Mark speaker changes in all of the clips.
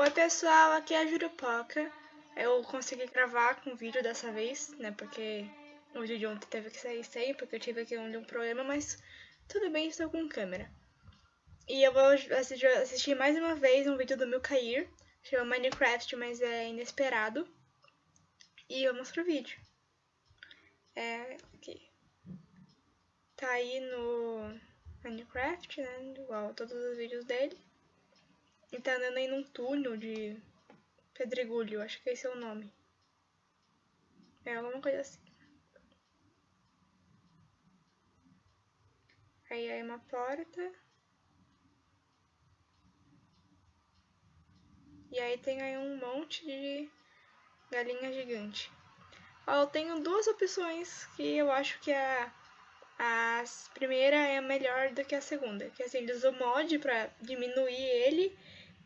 Speaker 1: Oi pessoal, aqui é a Jurupoca. Eu consegui gravar com vídeo dessa vez, né? Porque o vídeo de ontem teve que sair sem, porque eu tive aqui um problema, mas tudo bem, estou com câmera. E eu vou assistir, mais uma vez um vídeo do meu Cair, chama Minecraft, mas é inesperado. E vamos pro vídeo. É, aqui. Tá aí no Minecraft, né? Igual todos os vídeos dele. E tá andando aí num túnel de pedregulho, acho que esse é o nome. É alguma coisa assim. Aí é uma porta. E aí tem aí um monte de galinha gigante. Ó, eu tenho duas opções que eu acho que a, a primeira é melhor do que a segunda. Que assim, eles usam mod pra diminuir ele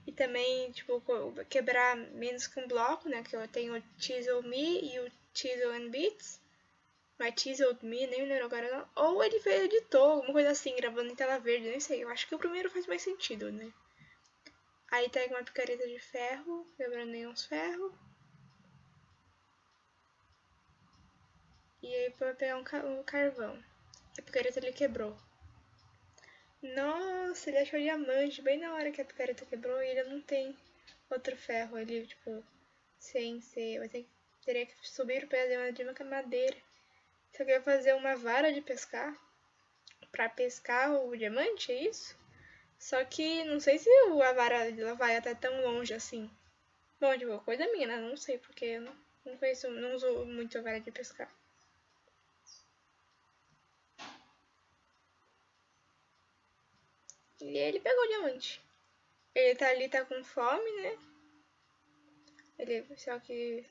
Speaker 1: e também, tipo, quebrar menos um bloco, né? Que eu tenho o Chisel Me e o Chisel and Beats. Não é Chisel Me, nem lembro agora. Ou ele fez editor, alguma coisa assim, gravando em tela verde, nem sei. Eu acho que o primeiro faz mais sentido, né? Aí pega uma picareta de ferro, quebrando uns ferros. E aí vai pegar um carvão. A picareta ele quebrou. Nossa, ele achou diamante bem na hora que a picareta quebrou e ele não tem outro ferro. Ele, tipo, sem ser. Vai ter, teria que subir o pé de uma madeira. Só que vai fazer uma vara de pescar pra pescar o diamante, é isso? Só que não sei se a vara dela vai até tão longe assim. Bom, tipo, coisa minha, né? Não sei, porque eu não, não conheço, não uso muito a vara de pescar. E ele pegou o diamante. Ele tá ali, tá com fome, né? Ele, só que...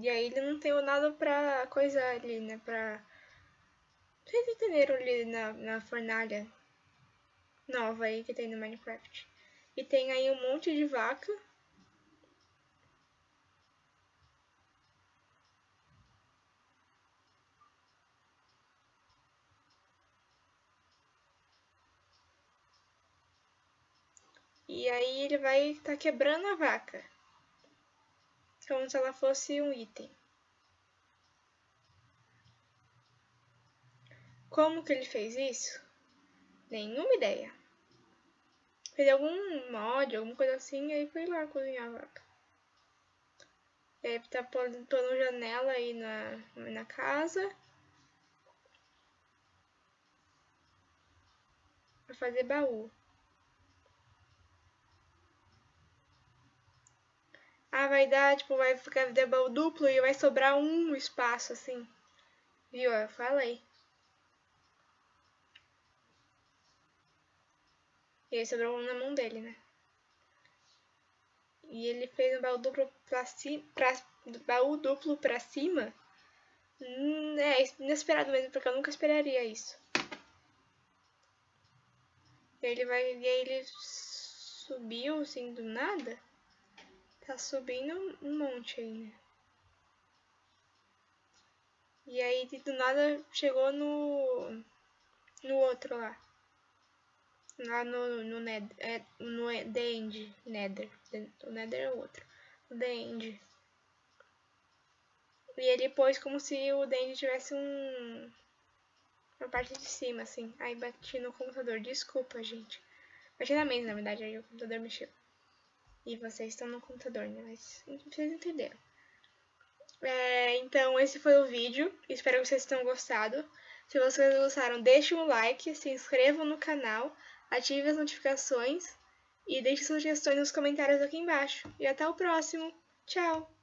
Speaker 1: E aí ele não tem nada pra coisar ali, né? Pra... Vocês entenderam ali na, na fornalha nova aí que tem no Minecraft. E tem aí um monte de vaca. E aí ele vai estar tá quebrando a vaca. Como se ela fosse um item. Como que ele fez isso? Nenhuma ideia. Fez algum mod, alguma coisa assim, e aí foi lá cozinhar a vaca. E aí tá pondo, janela aí na, na casa. Pra fazer baú. Ah, vai dar, tipo, vai ficar de baú duplo e vai sobrar um espaço, assim. Viu? Eu falei. E aí sobrou um na mão dele, né? E ele fez um baú duplo pra, ci pra, baú duplo pra cima. Hum, é inesperado mesmo, porque eu nunca esperaria isso. E ele vai. E aí ele subiu assim do nada. Tá subindo um monte aí, né? E aí do nada chegou no. no outro lá. Lá no, no, é, no The End, Nether. O Nether é o outro. O The End. E ele pôs como se o The End tivesse um... Uma parte de cima, assim. Aí bati no computador. Desculpa, gente. Bati na mesa, na verdade. Aí o computador mexeu. E vocês estão no computador, né? Mas vocês entenderam. É, então, esse foi o vídeo. Espero que vocês tenham gostado. Se vocês gostaram, deixem um like, se inscrevam no canal, ative as notificações e deixe sugestões nos comentários aqui embaixo. E até o próximo. Tchau!